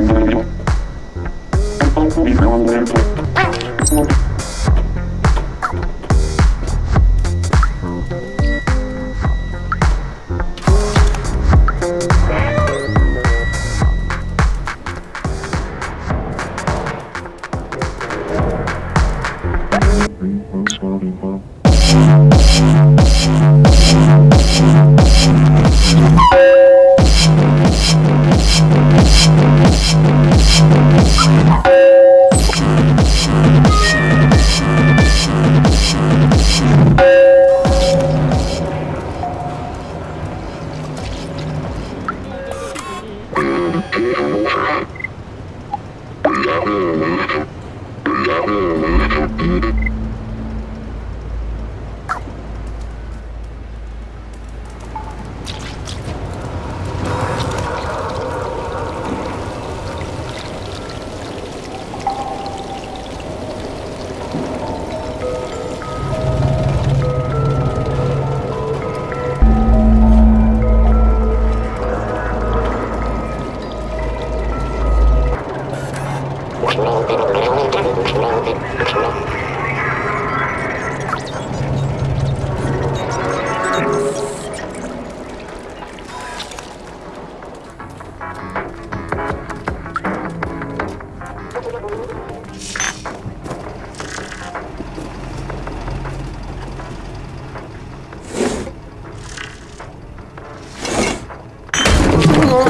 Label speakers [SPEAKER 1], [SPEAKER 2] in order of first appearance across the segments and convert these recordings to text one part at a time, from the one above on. [SPEAKER 1] Bienvenido. Alfonso y 嗯。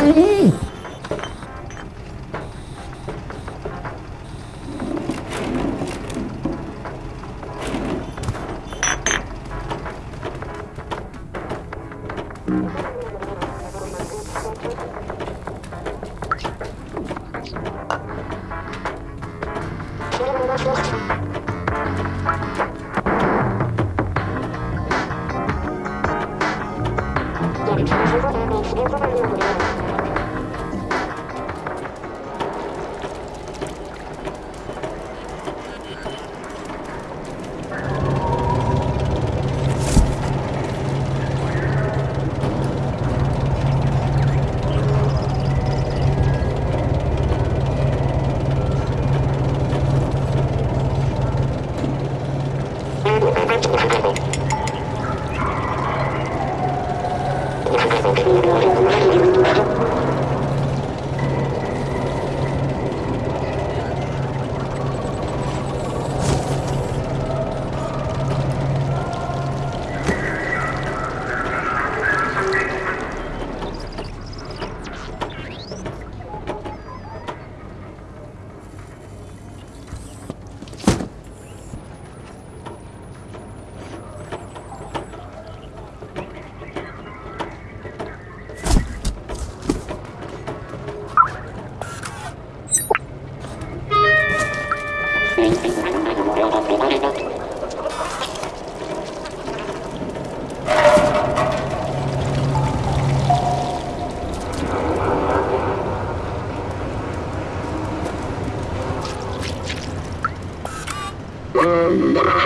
[SPEAKER 1] Mm-hmm. Thank you.